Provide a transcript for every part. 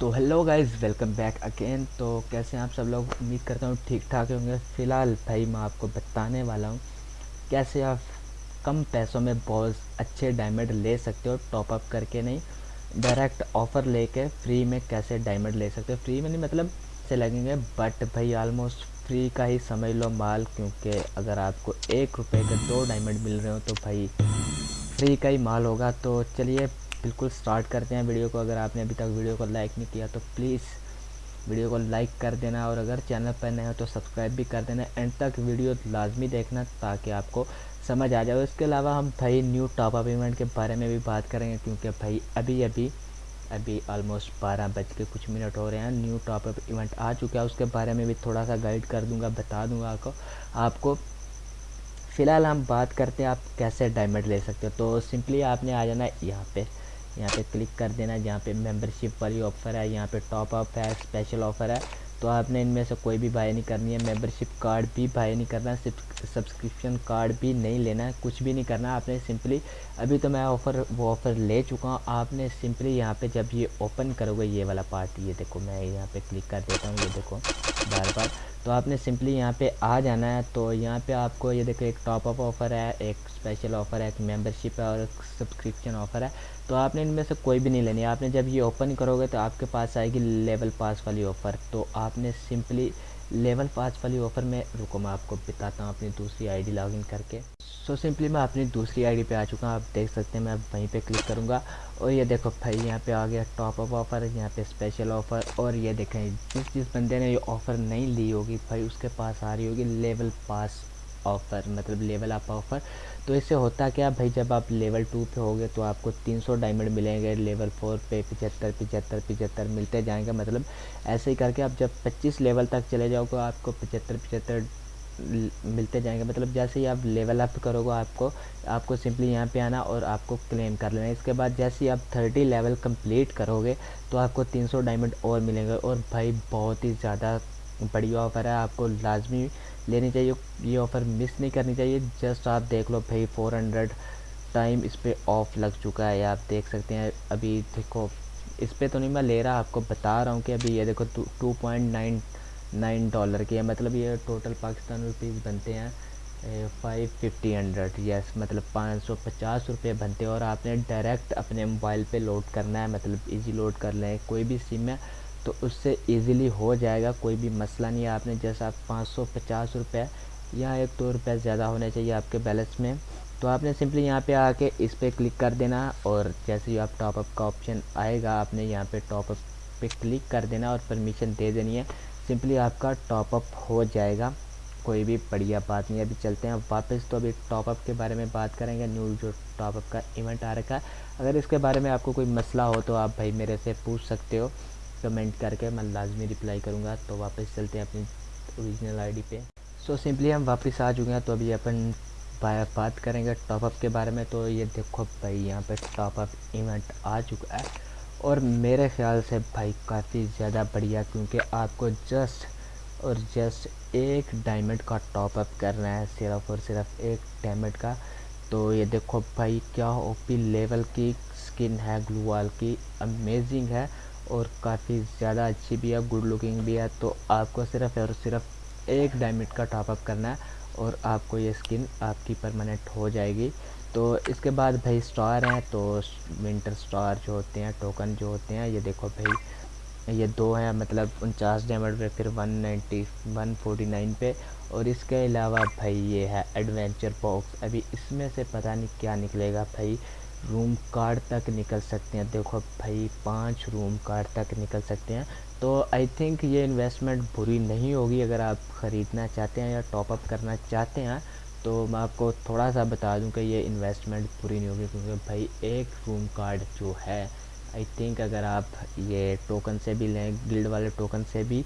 तो hello guys welcome back again तो कैसे आप सब लोग? उम्मीद करता हूँ ठीक ठाक होंगे। फ़िलहाल भाई मैं आपको बताने वाला हूँ कैसे आप कम पैसों में बहुत अच्छे डायमंड ले सकते हो टॉप अप करके नहीं डायरेक्ट ऑफ़र लेके फ्री में कैसे डायमंड ले सकते हो। फ्री में नहीं मतलब से लगेंगे बट भाई ऑलमोस्ट फ्री का ही समझ लो माल, क्योंकि अगर आपको एक रुपये के दो डायमंड मिल रहे हो तो भाई फ्री का ही माल होगा। तो चलिए बिल्कुल स्टार्ट करते हैं वीडियो को। अगर आपने अभी तक वीडियो को लाइक नहीं किया तो प्लीज़ वीडियो को लाइक कर देना और अगर चैनल पर नए हो तो सब्सक्राइब भी कर देना। एंड तक वीडियो लाजमी देखना ताकि आपको समझ आ जाए। इसके अलावा हम भाई न्यू टॉप अप इवेंट के बारे में भी बात करेंगे, क्योंकि भाई अभी अभी अभी ऑलमोस्ट बारह बज के कुछ मिनट हो रहे हैं। न्यू टॉप अप इवेंट आ चुका है। उसके बारे में भी थोड़ा सा गाइड कर दूँगा, बता दूँगा आपको आपको। फ़िलहाल हम बात करते हैं, आप कैसे डायमंड ले सकते हो? तो सिंपली आपने आ जाना यहाँ पे। यहाँ पे क्लिक कर देना है जहाँ पे मेंबरशिप वाली ऑफ़र है, यहाँ पे टॉप अप है स्पेशल ऑफ़र है। तो आपने इनमें से कोई भी बाय नहीं करनी है मेंबरशिप कार्ड भी बाय नहीं करना है सब्सक्रिप्शन कार्ड भी नहीं लेना है कुछ भी नहीं करना। आपने सिंपली अभी तो मैं ऑफ़र वो ऑफ़र ले चुका हूँ। आपने सिंपली यहाँ पे जब ये ओपन करोगे, ये वाला पार्ट ये देखो, मैं यहाँ पे क्लिक कर देता हूँ, ये देखो, बार बार। तो आपने सिंपली यहाँ पे आ जाना है तो यहाँ पे आपको, ये देखो, एक टॉप अप ऑफ़र है, एक स्पेशल ऑफ़र है, एक मेंबरशिप है और सब्सक्रिप्शन ऑफ़र है। तो आपने इनमें से कोई भी नहीं लेनी। आपने जब ये ओपन करोगे तो आपके पास आएगी लेवल पास वाली ऑफ़र तो आपने सिंपली लेवल पास वाली ऑफ़र में रुको मैं आपको बताता हूँ अपनी दूसरी आईडी लॉगिन करके। सो so, सिंपली मैं अपनी दूसरी आईडी पे आ चुका हूँ। आप देख सकते हैं मैं वहीं पे क्लिक करूँगा। और ये देखो भाई यहाँ पे आ गया टॉप अप ऑफ़र यहाँ पे स्पेशल ऑफ़र और ये देखें जिस जिस बंदे ने ये ऑफ़र नहीं ली होगी भाई उसके पास आ रही होगी लेवल पास ऑफ़र मतलब लेवल अप ऑफ़र तो इससे होता क्या, भाई जब आप लेवल टू पे होगे तो आपको 300 डायमंड मिलेंगे लेवल फोर पे पिचहत्तर पिचहत्तर पिचहत्तर मिलते जाएँगे मतलब ऐसे ही करके आप जब 25 लेवल तक चले जाओगे, आपको पिचहत्तर पिचहत्तर मिलते जाएँगे मतलब जैसे ही आप लेवल अप करोगे, आपको आपको सिंपली यहाँ पे आना और आपको क्लेम कर लेना। इसके बाद जैसे ही आप 30 लेवल कंप्लीट करोगे तो आपको 300 डायमंड और मिलेंगे और भाई बहुत ही ज़्यादा बढ़िया ऑफ़र है, आपको लाजमी लेनी चाहिए। ये ऑफ़र मिस नहीं करनी चाहिए। जस्ट आप देख लो भाई 400 टाइम इस पर ऑफ़ लग चुका है। आप देख सकते हैं। अभी देखो, इस पर तो नहीं मैं ले रहा, आपको बता रहा हूँ कि अभी ये देखो two point nine nine dollar की है। मतलब ये टोटल पाकिस्तान रुपीज़ बनते हैं फाइव फिफ्टी हंड्रेड यस मतलब पाँच सौ पचास रुपये बनते हैं और आपने डायरेक्ट अपने मोबाइल पे लोड करना है। मतलब इजी लोड कर लें। कोई भी सिम है तो उससे इजीली हो जाएगा, कोई भी मसला नहीं है। आपने जैसा पाँच सौ, पचास रुपये या एक दो रुपये ज़्यादा होने चाहिए आपके बैलेंस में तो आपने सिंपली यहाँ पे आके इस पर क्लिक कर देना और जैसे ही आप टॉपअप का ऑप्शन आएगा, आपने यहाँ पे टॉपअप पे क्लिक कर देना और परमिशन दे देनी है। सिंपली आपका टॉपअप हो जाएगा, कोई भी बढ़िया बात नहीं अभी चलते हैं वापस तो अभी टॉपअप के बारे में बात करेंगे। न्यू जो टॉपअप का इवेंट आ रखा है, अगर इसके बारे में आपको कोई मसला हो तो आप भाई मेरे से पूछ सकते हो। कमेंट करके मैं लाजमी रिप्लाई करूँगा तो वापस चलते हैं अपनी ओरिजिनल आईडी पे। सो so, सिंपली हम वापस आ चुके हैं तो अभी अपन बात करेंगे टॉपअप के बारे में तो ये देखो भाई यहाँ पे टॉपअप इवेंट आ चुका है। और मेरे ख्याल से भाई काफ़ी ज़्यादा बढ़िया क्योंकि आपको जस्ट और जस्ट एक डायमंड का टॉपअप करना है सिर्फ़ और सिर्फ़ एक डायमंड का। तो ये देखो भाई क्या ओपी लेवल की स्किन है ग्लू वाल की अमेजिंग है। और काफ़ी ज़्यादा अच्छी भी है गुड लुकिंग भी है। तो आपको सिर्फ़ और सिर्फ़ एक डायमंड का टॉपअप करना है और आपको ये स्किन आपकी परमानेंट हो जाएगी। तो इसके बाद भाई स्टार हैं तो विंटर स्टार जो होते हैं टोकन जो होते हैं, ये देखो भाई, ये दो हैं मतलब उनचास डायमंड पे, फिर one ninety one forty nine पे। और इसके अलावा भाई ये है एडवेंचर बॉक्स अभी इसमें से पता नहीं क्या निकलेगा भाई। रूम कार्ड तक निकल सकते हैं। देखो भाई, पाँच रूम कार्ड तक निकल सकते हैं। तो आई थिंक ये इन्वेस्टमेंट बुरी नहीं होगी अगर आप ख़रीदना चाहते हैं या टॉपअप करना चाहते हैं। तो मैं आपको थोड़ा सा बता दूँ कि ये इन्वेस्टमेंट पूरी नहीं होगी क्योंकि भाई, एक रूम कार्ड जो है आई थिंक अगर आप ये टोकन से भी लें गिल्ड वाले टोकन से भी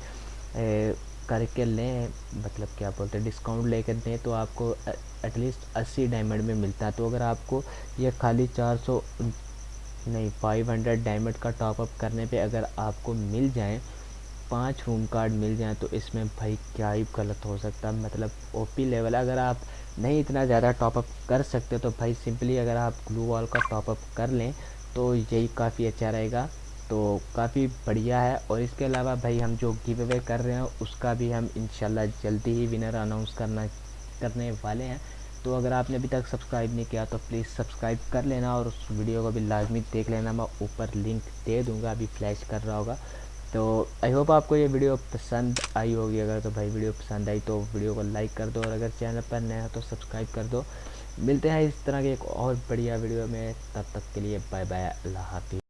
करके लें मतलब क्या बोलते हैं डिस्काउंट लेकर दें तो आपको एटलीस्ट अस्सी डायमंड में मिलता है। तो अगर आपको ये खाली चार सौ, नहीं फाइव हंड्रेड डायमंड का टॉपअप करने पे अगर आपको मिल जाए, पाँच रूम कार्ड मिल जाए तो इसमें भाई क्या ही गलत हो सकता है। मतलब ओपी लेवल अगर आप नहीं इतना ज़्यादा टॉपअप कर सकते तो भाई सिंपली अगर आप ग्लू वॉल का टॉपअप कर लें तो यही काफ़ी अच्छा रहेगा। तो काफ़ी बढ़िया है। और इसके अलावा भाई हम जो गिव अवे कर रहे हैं, उसका भी हम इंशाल्लाह जल्दी ही विनर अनाउंस करना, करने वाले हैं। तो अगर आपने अभी तक सब्सक्राइब नहीं किया तो प्लीज़ सब्सक्राइब कर लेना और उस वीडियो को भी लाजमी देख लेना। मैं ऊपर लिंक दे दूँगा, अभी फ्लैश कर रहा होगा। तो आई होप आपको ये वीडियो पसंद आई होगी। अगर तो भाई वीडियो पसंद आई तो वीडियो को लाइक कर दो। और अगर चैनल पर नया हो तो सब्सक्राइब कर दो। मिलते हैं इस तरह के एक और बढ़िया वीडियो में। तब तक के लिए बाय बाय अल्लाह हाफिज़।